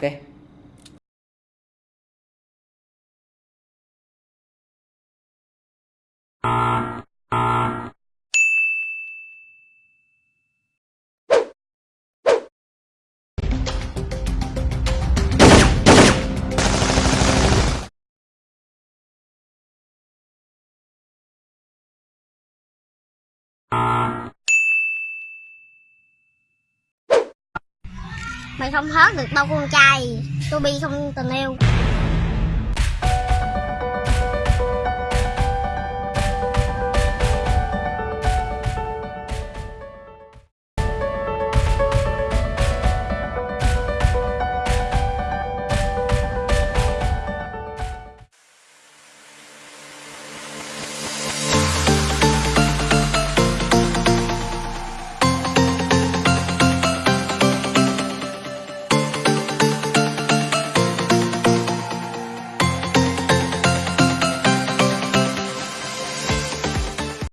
Oke. Okay. Mày không hớt được đâu con trai. Tôi bi không tình yêu.